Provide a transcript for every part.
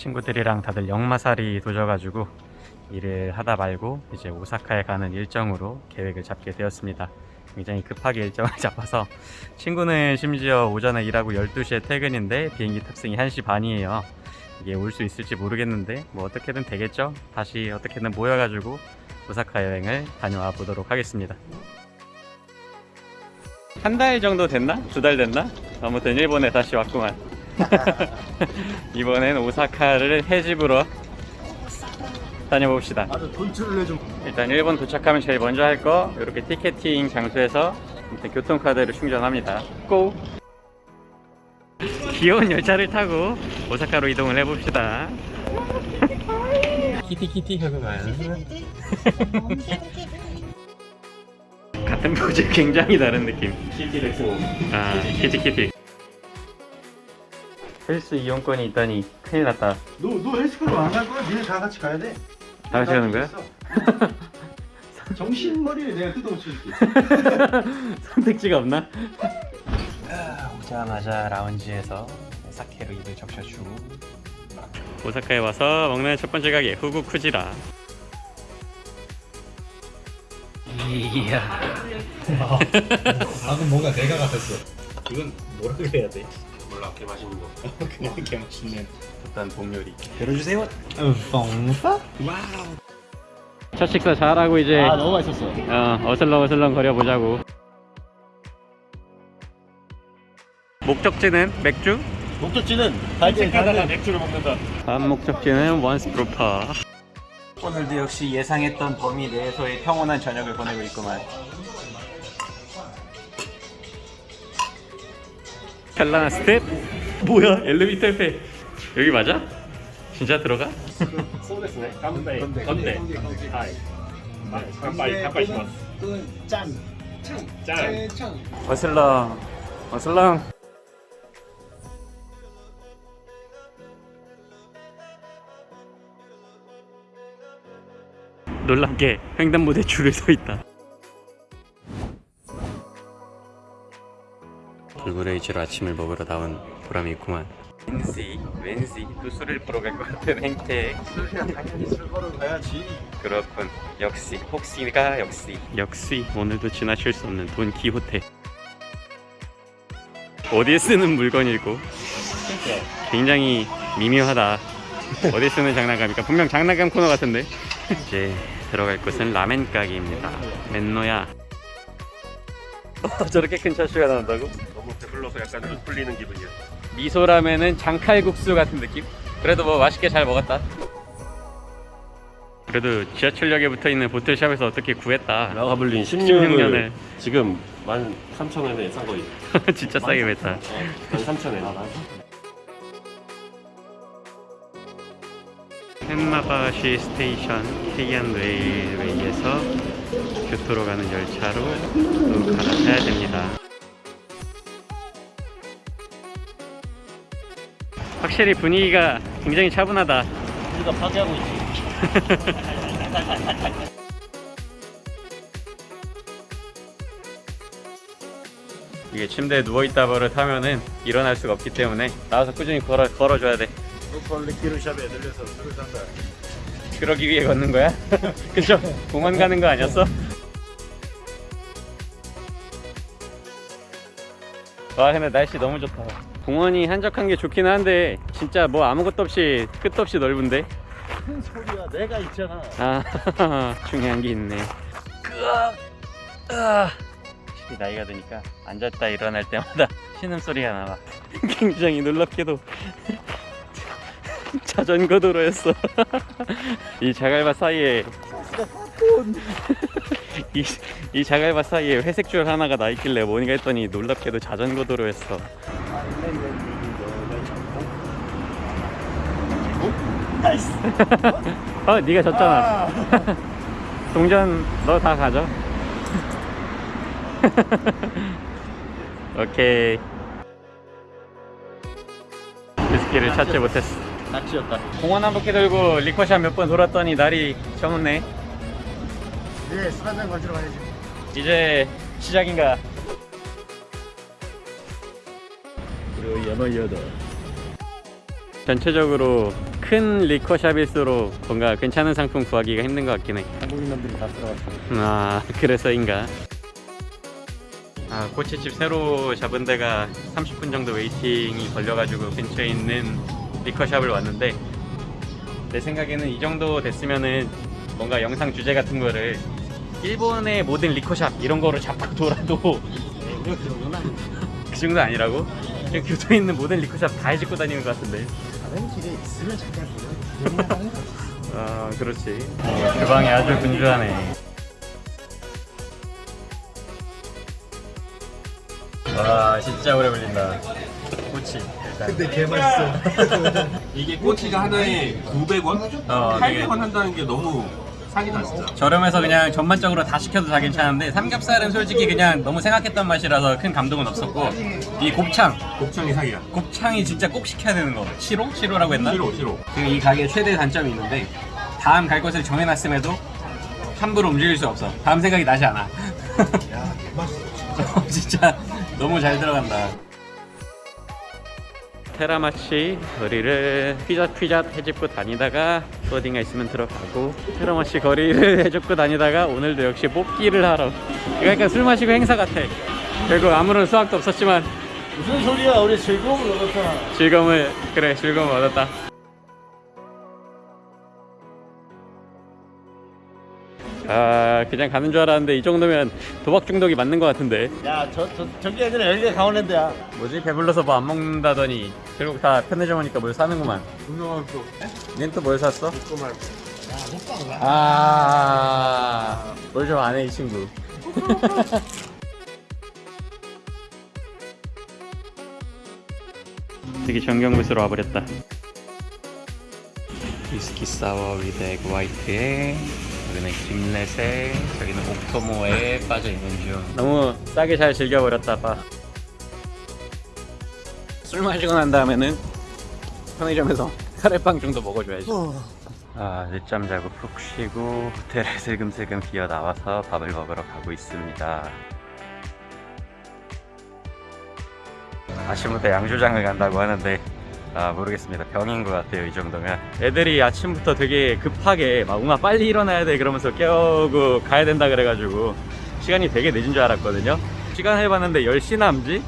친구들이랑 다들 역마살이 도져가지고 일을 하다 말고 이제 오사카에 가는 일정으로 계획을 잡게 되었습니다. 굉장히 급하게 일정을 잡아서 친구는 심지어 오전에 일하고 12시에 퇴근인데 비행기 탑승이 1시 반이에요. 이게 올 수 있을지 모르겠는데 뭐 어떻게든 되겠죠? 다시 어떻게든 모여가지고 오사카 여행을 다녀와 보도록 하겠습니다. 한 달 정도 됐나? 두 달 됐나? 아무튼 일본에 다시 왔구만. 이번엔 오사카를 해집으로 다녀봅시다. 일단 일본 도착하면 제일 먼저 할 거 이렇게 티켓팅 장소에서 일단 교통카드를 충전합니다. 고! 귀여운 열차를 타고 오사카로 이동을 해봅시다. 키티 키티 하고 가요. 같은 포즈 굉장히 다른 느낌. 키티 let's go 아, 키티 키티. 헬스 이용권이 있다니 큰일 났다. 너 너 헬스클럽 안 갈 거야? 니네 다 같이 가야 돼다 같이 가는 거야? 정신머리를 내가 뜯어고칠게 선택지가 없나? 오자마자 라운지에서 사케로 입을 적셔주고 오사카에 와서 먹는 첫 번째 가게 후구 쿠지라 이야 방금 뭔가 내가 같았어 이건 뭐라 그래야 돼? 몰라 개 맛있는 거. 그냥 개 맛있는 일단 봄요리. 열어주세요. 뻥파? 첫 식사 잘하고 이제 아 너무 맛있었어 어, 어슬렁 어슬렁 거려보자고. 목적지는 맥주? 목적지는 산책하다가 맥주를 먹는다. 다음 목적지는 원스프로파. 오늘도 역시 예상했던 범위 내에서의 평온한 저녁을 보내고 있구만 찰나 스텝 뭐야? 엘리베이터 옆에. 여기 맞아? 진짜 들어가? そうですね. 건데. はい. かんぱい かんぱいします 짠짠 놀란 게 횡단보도에 줄을 서 있다. 불그레이즈로 아침을 먹으러 나온 보람이 있구만. 왠지 왠지 또 술을 보러 갈 것 같은 행태. 당연히 술 걸어 가야지 그렇군. 역시 혹시가 역시. 역시 오늘도 지나칠 수 없는 돈 기호테. 어디에 쓰는 물건일고? 굉장히 미묘하다. 어디에 쓰는 장난감일까? 분명 장난감 코너 같은데. 이제 들어갈 곳은 라멘 가게입니다. 맨노야 저렇게 큰 차슈가 나온다고? 너무 배불러서 약간 눈 풀리는 기분이야. 미소라면은 장칼국수 같은 느낌? 그래도 뭐 맛있게 잘 먹었다. 그래도 지하철역에 붙어있는 보틀샵에서 어떻게 구했다. 라가블린 16년을 지금 13,000원에 산 거지 진짜 싸게 맸다. 13,000원 덴마바시 station 게이한 railway에서 교토로 가는 열차로 또 갈아타야 됩니다. 확실히 분위기가 굉장히 차분하다. 우리가 파괴하고 있지 이게 침대에 누워있다 버릇하면은 일어날 수가 없기 때문에 나와서 꾸준히 걸어, 걸어줘야 돼. 로컬 리키루샵에 들려서 술을 산다 그러기 위해 걷는 거야? 그쵸? 공원 가는 거 아니었어? 와 근데 날씨 너무 좋다 공원이 한적한 게 좋긴 한데 진짜 뭐 아무것도 없이 끝도 없이 넓은데 큰 소리야 내가 있잖아 아 중요한 게 있네. 확실히 나이가 드니까 앉았다 일어날 때마다 신음소리가 나와 굉장히 놀랍게도 자전거 도로였어. 이 자갈밭 사이에 이, 이 자갈밭 사이에 회색 줄 하나가 나 있길래 뭔가 했더니 놀랍게도 자전거 도로였어. nice 어 네가 졌잖아. 동전 너 다 가져. 오케이. 위스키를 찾지 못했어 낚시였다. 공원 한 바퀴 돌고 리커샷 몇 번 돌았더니 날이 저물네. 네, 술 한잔 가지러 가야지. 이제 시작인가? 그리고 연어이어다 전체적으로 큰 liquor shop일수록 뭔가 괜찮은 상품 구하기가 힘든 것 같긴 해. 한국인 놈들이 다 들어갔어. 아 그래서인가? 아 꼬치집 새로 잡은 데가 30분 정도 waiting이 걸려가지고 근처에 있는 liquor shop을 왔는데 내 생각에는 이 정도 됐으면은 뭔가 영상 주제 같은 거를 일본의 모든 liquor shop 이런 거로 잡고 돌아도 그 정도 아니라고? 그냥 교토에 있는 모든 리커샵 다 해집고 다니는 것 같은데. 다른 길에 있으면 잠깐 보여. 아 그렇지. 주방이 아주 분주하네. 와 진짜 오래 걸린다. 일단 근데 개 맛있어. 이게 꼬치가 하나에 900원? 어, 되게 800원 한다는 게 너무 사기다 진짜. 저렴해서 그냥 전반적으로 다 시켜도 다 괜찮은데 삼겹살은 솔직히 그냥 너무 생각했던 맛이라서 큰 감동은 없었고 이 곱창 곱창이 사기야. 곱창이 진짜 꼭 시켜야 되는 거 7호? 7호라고 했나? 싫어 싫어. 지금 이 가게의 최대 단점이 있는데 다음 갈 곳을 정해놨음에도 함부로 움직일 수 없어 다음 생각이 나지 않아 야, 개 맛있어. 진짜 너무 잘 들어간다. 테라마치 거리를 휘젓휘젓 해집고 다니다가 또 어딘가 있으면 들어가고 테라마치 거리를 해집고 다니다가 오늘도 역시 뽑기를 하러 그러니까 술 마시고 행사 같아 결국 아무런 수학도 없었지만 무슨 소리야? 우리 즐거움을 얻었잖아. 즐거움을 그래 즐거움을 얻었다 아 그냥 가는 줄 알았는데 이 정도면 도박 중독이 맞는 것 같은데 야, 저, 저, 저기 애들은 여기가 강원랜드야. 뭐지 배불러서 뭐 안 먹는다더니 결국 다 편의점 오니까 뭘 사는구만 분명한 또 닌또 뭘 샀어? 조금만. 야, 호빵 나. 아, 뭘 좀 안 해 이 친구. 되게 정경부스로 와버렸다. 위스키 사워 위드 에그 화이트에 여기는 김렛에 저기는 옥토모에 빠져 있는 중. 너무 싸게 잘 즐겨버렸다 봐. 술 마시고 난 다음에는 편의점에서 카레빵 정도 먹어줘야지. 아, 늦잠 자고 푹 쉬고 호텔에 슬금슬금 기어 나와서 밥을 먹으러 가고 있습니다. 아침부터 양조장을 간다고 하는데 아 모르겠습니다. 병인 것 같아요 이 정도면. 애들이 아침부터 되게 급하게 막 엄마 빨리 일어나야 돼. 그러면서 깨우고 가야 된다 그래가지고 시간이 되게 늦은 줄 알았거든요. 시간 해봤는데 10시 남지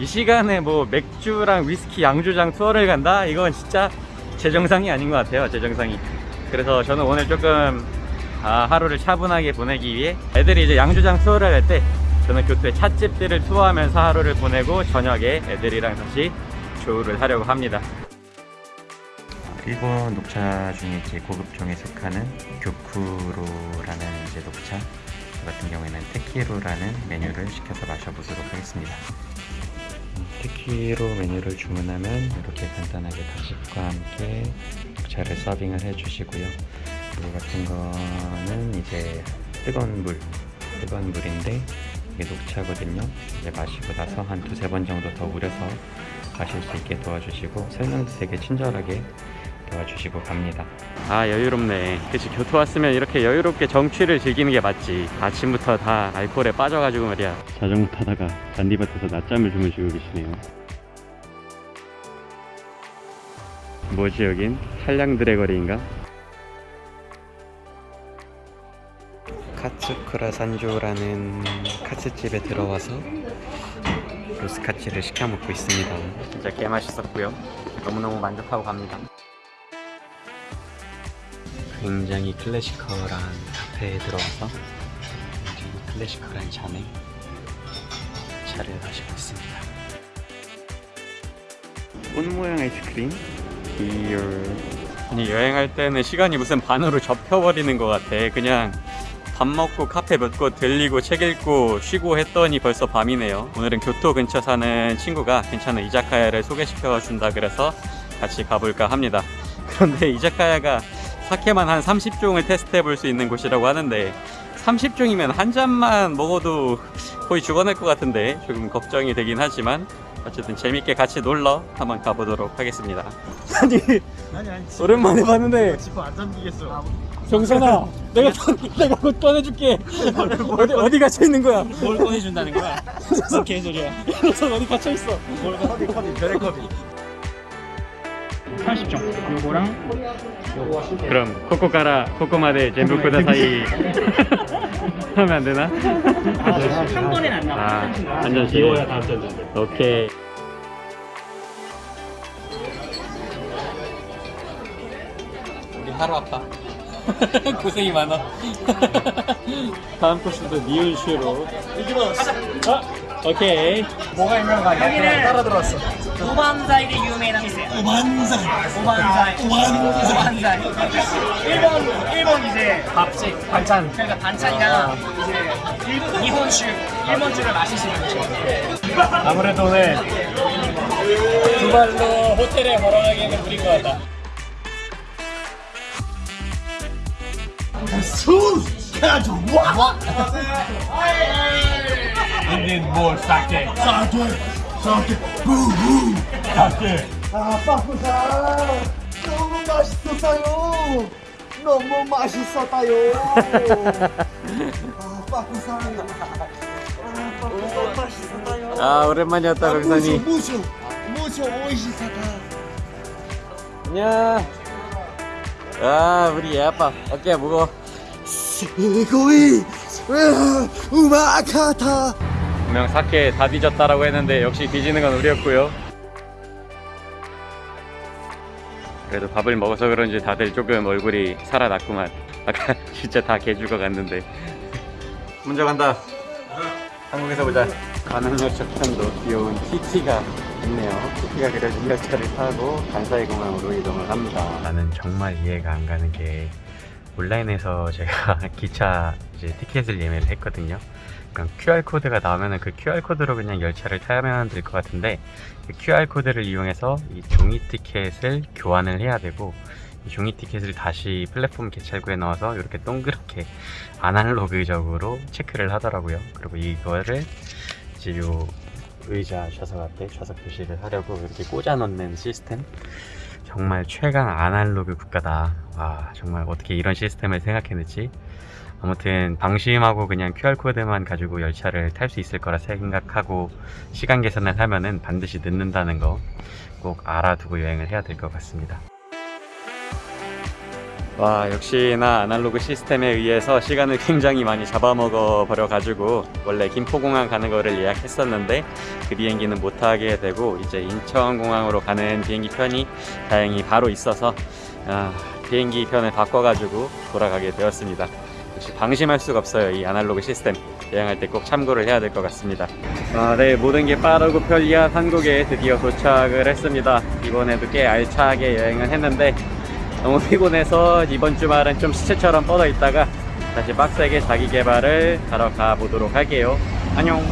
이 시간에 뭐 맥주랑 위스키 양조장 투어를 간다? 이건 진짜 제 정상이 아닌 것 같아요 제 정상이. 그래서 저는 오늘 조금 아, 하루를 차분하게 보내기 위해 애들이 이제 양조장 투어를 할 때 저는 교토의 찻집들을 투어하면서 하루를 보내고 저녁에 애들이랑 다시 조우를 하려고 합니다 일본 녹차 중에 이제 고급종에 속하는 교쿠로라는 이제 녹차 저 같은 경우에는 테키로라는 메뉴를 시켜서 마셔보도록 하겠습니다 테키로 메뉴를 주문하면 이렇게 간단하게 다식과 함께 녹차를 서빙을 해주시고요. 이거 같은 거는 이제 뜨거운 물, 뜨거운 물인데 이게 녹차거든요. 이제 마시고 나서 한 두세 번 정도 더 우려서 마실 수 있게 도와주시고 설명도 되게 친절하게 도와주시고 갑니다. 아 여유롭네. 그치 교토 왔으면 이렇게 여유롭게 정취를 즐기는 게 맞지. 아침부터 다 알코올에 빠져가지고 말이야. 자전거 타다가 잔디밭에서 낮잠을 주무시고 계시네요. 뭐지 여긴? 한량들의 거리인가? 카츠쿠라 산조라는 카츠집에 들어와서 로스카츠를 시켜 먹고 있습니다. 진짜 개 맛있었고요. 너무너무 만족하고 갑니다. 굉장히 클래시컬한 카페에 들어와서 굉장히 클래시컬한 잔에 차를 마시고 있습니다. 꽃 모양 아이스크림? 귀여워. 아니 여행할 때는 시간이 무슨 반으로 접혀버리는 것 같아. 그냥 밥 먹고 카페 몇 곳 들리고 책 읽고 쉬고 했더니 벌써 밤이네요. 오늘은 교토 근처 사는 친구가 괜찮은 이자카야를 소개시켜 준다 그래서 같이 가볼까 합니다. 그런데 이자카야가 사케만 한 30종을 테스트해 볼 수 있는 곳이라고 하는데 30종이면 한 잔만 먹어도 거의 죽어낼 것 같은데 조금 걱정이 되긴 하지만 어쨌든 재밌게 같이 놀러 한번 가보도록 하겠습니다. 아니 아니, 아니. 오랜만에 봤는데 지퍼 안 잠기겠어. 정선아 내가 내가 곧 꺼내줄게 어디 어디 갇혀 있는 거야? 뭘 꺼내준다는 거야? 무슨 개소리야? 녀석 어디 갇혀 있어? 컵이, 컵이, 별의 컵이. 30종 요거랑 그럼 코코카라 코코마데 젠부 쿠다사이 하면 안 되나? 한 번엔 안 나와 아, 한 잔씩. 비워야 다음 잔 오케이. 우리 하루 아파. 고생이 많아. 다음 코스도 니은슈로. 아, 오케이. 뭐가 유명한가 여기는 따라 들어왔어. 오반자이데 유명한店 오반자이. 오반자이. 오반자이. 일본 일본 이제 밥집 반찬. 그러니까 반찬이랑 이제 일, 일본酒일본주를 마시시는 곳이에요 아무래도 오늘 두 발로 호텔에 걸어가기에는 무리인 것 같다. 인딘 뭘 싹게 아, 빠꾸사 너무 맛있었어요. 너무 맛있었다요. 아, 빠꾸사. 아, 빠꾸사 맛있었다요. 아 오랜만이었다 강산이. 무쇼, 무쇼, 오이시사다. 안녕. 아 우리 애 아빠 어깨 무거. 세고이, 우마카타. 분명 사케 다 뒤졌다라고 했는데 역시 뒤지는 건 우리였고요. 그래도 밥을 먹어서 그런지 다들 조금 얼굴이 살아났구만. 아까 진짜 다 개죽어 갔는데. 먼저 간다. 한국에서 보자. 가난열차 편도 귀여운 TT가 있네요. TT가 그려진 열차를 타고 간사이 공항으로 이동을 합니다. 나는 정말 이해가 안 가는 게 온라인에서 제가 기차 이제 티켓을 예매를 했거든요. 그냥 QR 코드가 나오면은 그 QR 코드로 그냥 열차를 타면 될 것 같은데 그 QR 코드를 이용해서 이 종이 티켓을 교환을 해야 되고 이 종이 티켓을 다시 플랫폼 개찰구에 넣어서 이렇게 동그랗게 아날로그적으로 체크를 하더라고요. 그리고 이거를 이제 요 의자 좌석 앞에 좌석 표시를 하려고 이렇게 꽂아 놓는 시스템 정말 최강 아날로그 국가다. 와 정말 어떻게 이런 시스템을 생각해냈지? 아무튼 방심하고 그냥 QR코드만 가지고 열차를 탈 수 있을 거라 생각하고 시간 계산을 하면은 반드시 늦는다는 거 꼭 알아두고 여행을 해야 될 것 같습니다. 와 역시나 아날로그 시스템에 의해서 시간을 굉장히 많이 잡아먹어 버려 가지고 원래 김포공항 가는 거를 예약했었는데 그 비행기는 못 타게 되고 이제 인천공항으로 가는 비행기 편이 다행히 바로 있어서 아, 비행기 편을 바꿔 가지고 돌아가게 되었습니다. 역시 방심할 수가 없어요 이 아날로그 시스템. 여행할 때 꼭 참고를 해야 될 것 같습니다. 아, 네 모든 게 빠르고 편리한 한국에 드디어 도착을 했습니다. 이번에도 꽤 알차게 여행을 했는데 너무 피곤해서 이번 주말은 좀 시체처럼 뻗어 있다가 다시 빡세게 자기 개발을 하러 가보도록 할게요. 안녕